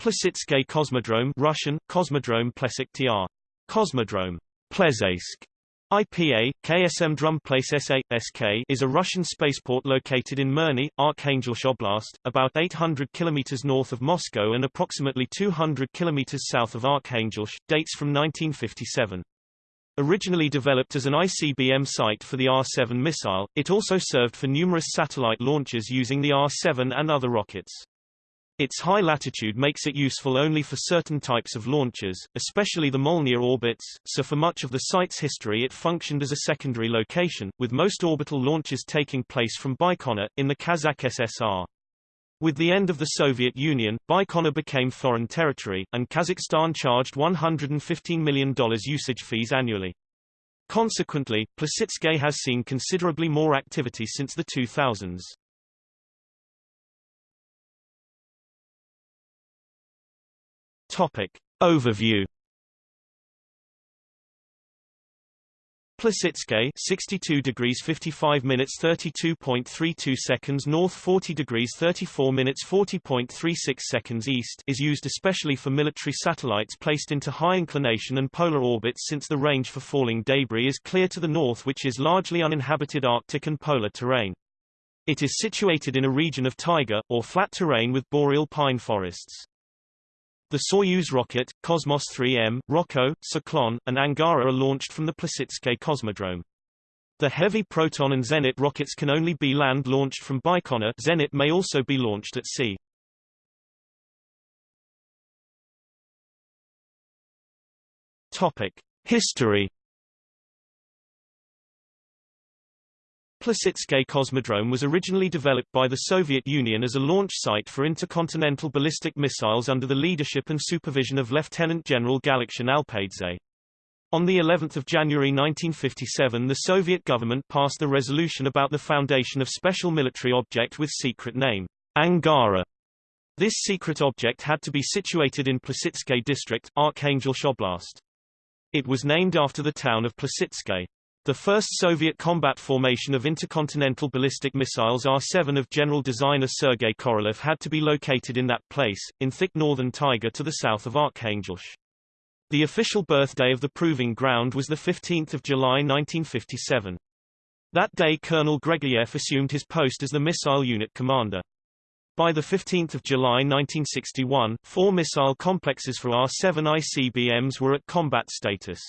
Plesetsk Cosmodrome Russian, Cosmodrome Plesek TR. Cosmodrome. IPA, KSM Drumplace SA, is a Russian spaceport located in Mirny, Arkhangelsk Oblast, about 800 km north of Moscow and approximately 200 km south of Arkhangelsk, dates from 1957. Originally developed as an ICBM site for the R-7 missile, it also served for numerous satellite launches using the R-7 and other rockets. Its high latitude makes it useful only for certain types of launches, especially the Molniya orbits, so for much of the site's history it functioned as a secondary location, with most orbital launches taking place from Baikonur, in the Kazakh SSR. With the end of the Soviet Union, Baikonur became foreign territory, and Kazakhstan charged $115 million usage fees annually. Consequently, Plesetsk has seen considerably more activity since the 2000s. Topic. Overview Plesetsk 62 degrees 55 minutes 32.32 seconds north 40 degrees 34 minutes 40.36 seconds east is used especially for military satellites placed into high inclination and polar orbits since the range for falling debris is clear to the north which is largely uninhabited Arctic and polar terrain. It is situated in a region of taiga, or flat terrain with boreal pine forests. The Soyuz rocket, Cosmos 3M, Rokko, Cyclone, and Angara are launched from the Plesetsk Cosmodrome. The heavy Proton and Zenit rockets can only be land-launched from Baikonur Zenit may also be launched at sea. Topic. History Plesetsk Cosmodrome was originally developed by the Soviet Union as a launch site for intercontinental ballistic missiles under the leadership and supervision of Lieutenant General Galaktion Alpaidze. On the 11th of January 1957 the Soviet government passed the resolution about the foundation of special military object with secret name, Angara. This secret object had to be situated in Plesetsk district, Arkhangelsk Oblast. It was named after the town of Plesetsk. The first Soviet combat formation of intercontinental ballistic missiles R-7 of general designer Sergei Korolev had to be located in that place, in thick northern taiga to the south of Arkhangelsk. The official birthday of the proving ground was 15 July 1957. That day Colonel Gregoriev assumed his post as the missile unit commander. By 15 July 1961, four missile complexes for R-7 ICBMs were at combat status.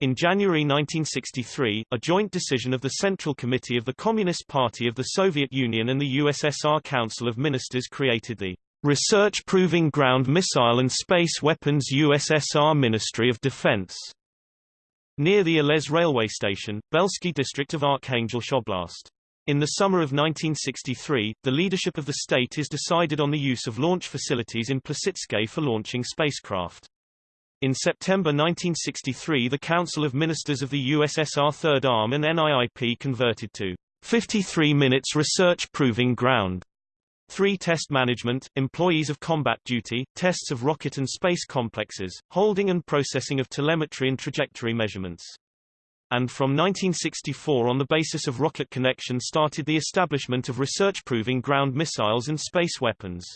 In January 1963, a joint decision of the Central Committee of the Communist Party of the Soviet Union and the USSR Council of Ministers created the Research Proving Ground Missile and Space Weapons USSR Ministry of Defense near the Alez railway station, Belsky district of Arkhangelsk Oblast. In the summer of 1963, the leadership of the state is decided on the use of launch facilities in Plesetsk for launching spacecraft. In September 1963 the Council of Ministers of the USSR Third Arm and NIIP converted to 53 minutes research proving ground. Three test management, employees of combat duty, tests of rocket and space complexes, holding and processing of telemetry and trajectory measurements. And from 1964 on the basis of rocket connection started the establishment of research proving ground missiles and space weapons.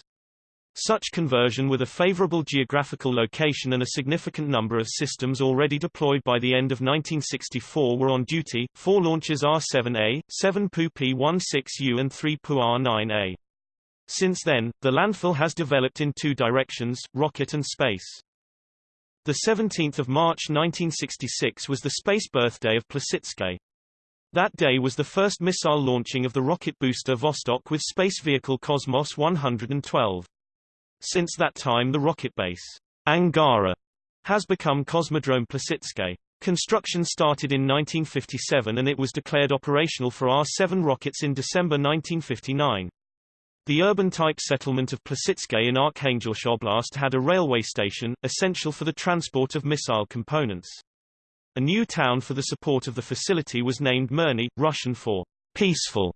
Such conversion with a favorable geographical location and a significant number of systems already deployed by the end of 1964 were on duty, four launches R-7A, 7 PU P-16U and 3 PU R-9A. Since then, the landfill has developed in two directions, rocket and space. The 17th of March 1966 was the space birthday of Plesetsk. That day was the first missile launching of the rocket booster Vostok with space vehicle Cosmos 112. Since that time the rocket base, Angara, has become Cosmodrome Plesetsk. Construction started in 1957 and it was declared operational for R-7 rockets in December 1959. The urban-type settlement of Plesetsk in Arkhangelsk Oblast had a railway station, essential for the transport of missile components. A new town for the support of the facility was named Mirny, Russian for peaceful.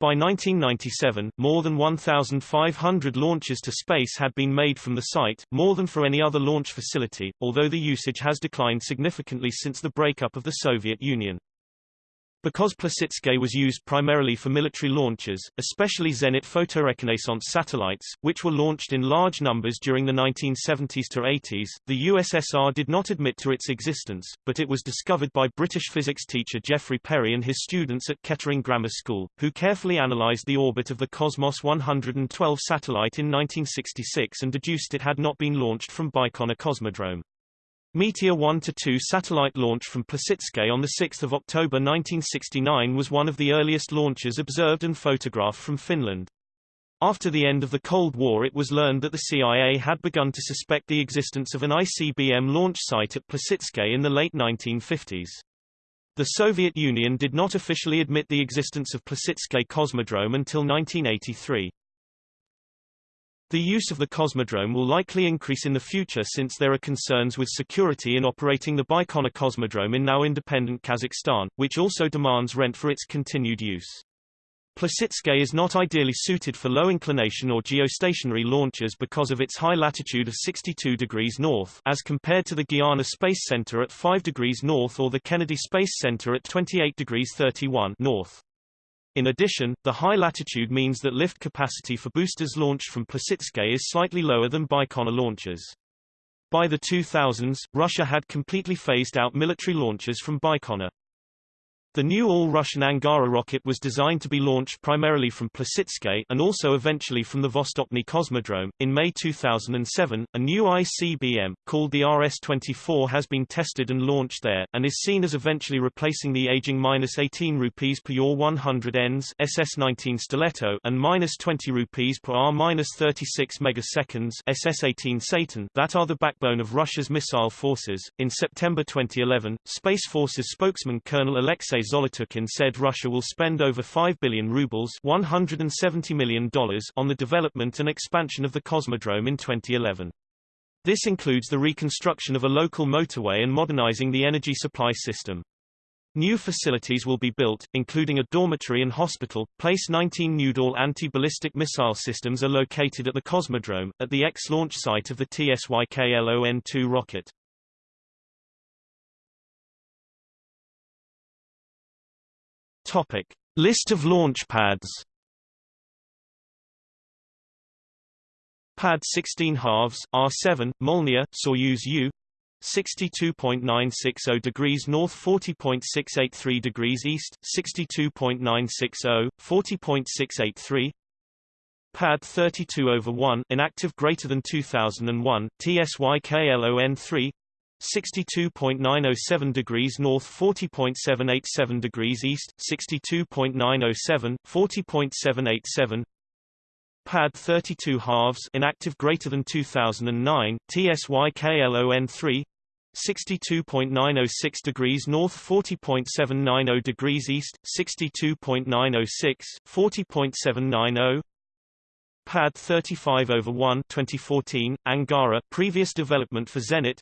By 1997, more than 1,500 launches to space had been made from the site, more than for any other launch facility, although the usage has declined significantly since the breakup of the Soviet Union. Because Plesetsk was used primarily for military launches, especially Zenit photoreconnaissance satellites, which were launched in large numbers during the 1970s to 80s, the USSR did not admit to its existence, but it was discovered by British physics teacher Geoffrey Perry and his students at Kettering Grammar School, who carefully analyzed the orbit of the Cosmos 112 satellite in 1966 and deduced it had not been launched from Baikonur Cosmodrome. Meteor 1-2 satellite launch from Plesetsk on 6 October 1969 was one of the earliest launches observed and photographed from Finland. After the end of the Cold War it was learned that the CIA had begun to suspect the existence of an ICBM launch site at Plesetsk in the late 1950s. The Soviet Union did not officially admit the existence of Plesetsk Cosmodrome until 1983. The use of the Cosmodrome will likely increase in the future since there are concerns with security in operating the Baikonur Cosmodrome in now independent Kazakhstan, which also demands rent for its continued use. Plesetsk is not ideally suited for low inclination or geostationary launches because of its high latitude of 62 degrees north as compared to the Guiana Space Center at 5 degrees north or the Kennedy Space Center at 28 degrees 31 north. In addition, the high latitude means that lift capacity for boosters launched from Plesetsk is slightly lower than Baikonur launches. By the 2000s, Russia had completely phased out military launches from Baikonur. The new all-Russian Angara rocket was designed to be launched primarily from Plesetsk and also eventually from the Vostochny Cosmodrome. In May 2007, a new ICBM, called the RS-24 has been tested and launched there, and is seen as eventually replacing the aging -18 rupees per your 100 ENS SS-19 Stiletto and -20 rupees per R-36 megaseconds SS-18 Satan that are the backbone of Russia's missile forces. In September 2011, Space Forces spokesman Colonel Alexei Zolotukhin said Russia will spend over 5 billion rubles $170 million on the development and expansion of the Cosmodrome in 2011. This includes the reconstruction of a local motorway and modernizing the energy supply system. New facilities will be built, including a dormitory and hospital. Place 19 Nudol anti-ballistic missile systems are located at the Cosmodrome, at the ex-launch site of the TSYKLON-2 rocket. Topic: List of launch pads. Pad 16 halves R7 Molniya Soyuz U. 62.960 degrees north 40.683 degrees east 62.960 40.683 Pad 32 over 1 inactive greater than 2001 TSYKLON3 62.907 degrees north 40.787 degrees east 62.907 40.787 pad 32 halves inactive greater than 2009 TSYKLON3 62.906 degrees north 40.790 degrees east 62.906 40.790 Pad 35 over 1 2014 Angara previous development for Zenit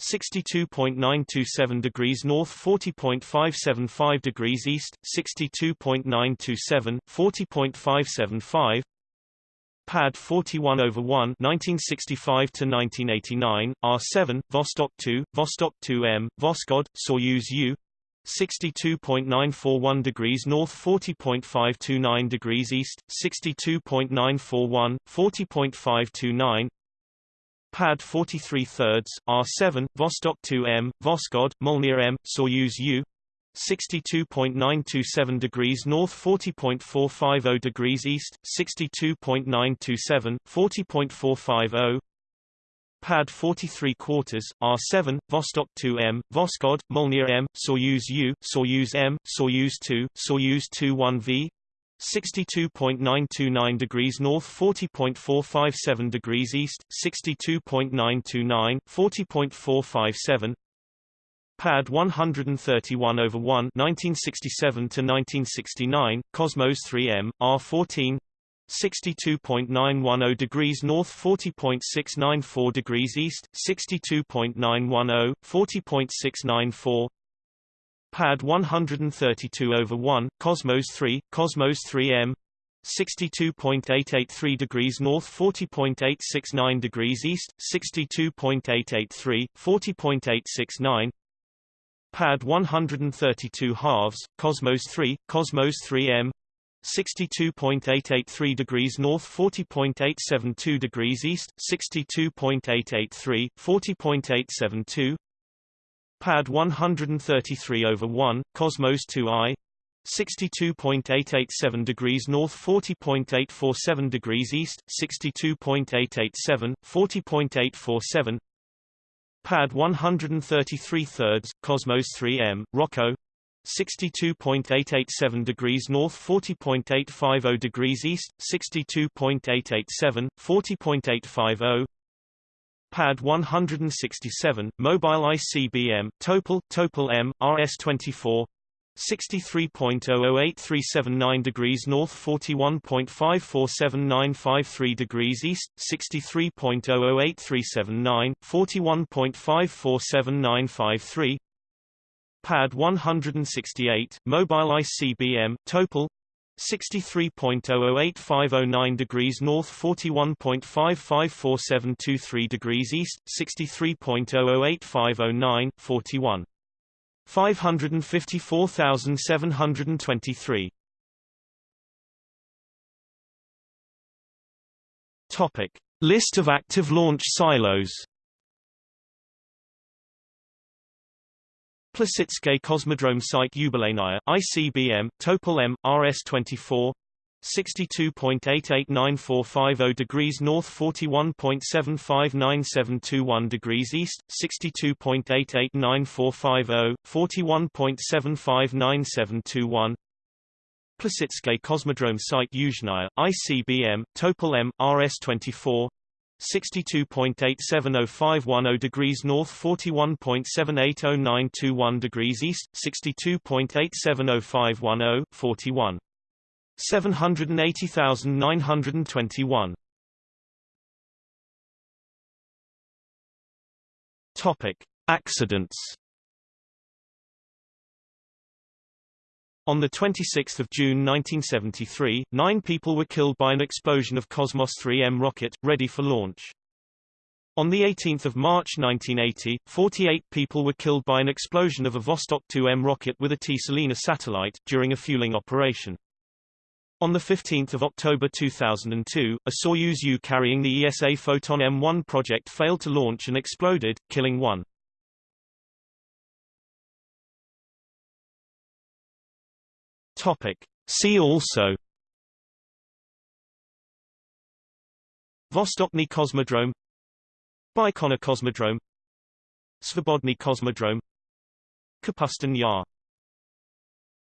62.927 degrees north 40.575 degrees east 62.927 40.575 Pad 41 over 1 1965 to 1989 R7 Vostok 2 Vostok 2M Voskhod Soyuz U 62.941 degrees north 40.529 degrees east 62.941 40.529 Pad 43 thirds, R7, Vostok 2M, Voskhod, Molniya M, Soyuz U, 62.927 degrees north 40.450 degrees east 62.927 40.450 Pad 43 quarters R7 Vostok 2M Voskhod Molniya M Soyuz U Soyuz M Soyuz 2 Soyuz 21V 62.929 degrees north 40.457 degrees east 62.929 40.457 Pad 131 over 1 1967 to 1969 Cosmos 3M R14 62.910 degrees north 40.694 degrees east 62.910 40.694 Pad 132 over 1, Cosmos 3, Cosmos 3M 62.883 degrees north 40.869 degrees east 62.883 40.869 Pad 132 halves, Cosmos 3, Cosmos 3M 62.883 degrees north 40.872 degrees east, 62.883, 40.872 Pad 133 over 1, Cosmos 2i 62.887 degrees north 40.847 degrees east, 62.887, 40.847 Pad 133 thirds, Cosmos 3M, Rocco 62.887 degrees north 40.850 degrees east, 62.887, 40.850 Pad 167, Mobile ICBM, Topol, Topol M, RS-24 63.008379 degrees north 41.547953 degrees east, 63.008379, 41.547953 Pad 168, Mobile ICBM, Topol 63.008509 degrees north 41.554723 degrees east, 63.008509, 41. 554,723. Topic. List of active launch silos Plesetsk Cosmodrome Site Yubileynaya, ICBM, Topol M, RS-24 62.889450 degrees north 41.759721 degrees east 62.889450 41.759721 Plesetsk Cosmodrome Site Yuzhnaya, ICBM, Topol M, RS-24, 62.870510 degrees north 41.780921 degrees east 62.870510 41 780,921 Topic Accidents On 26 June 1973, nine people were killed by an explosion of Cosmos 3M rocket, ready for launch. On 18 March 1980, 48 people were killed by an explosion of a Vostok 2M rocket with a Tselina satellite, during a fueling operation. On 15 October 2002, a Soyuz U carrying the ESA Photon M1 project failed to launch and exploded, killing one. Topic. See also Vostochny Cosmodrome Baikonur Cosmodrome Svobodny Cosmodrome Kapustin Yar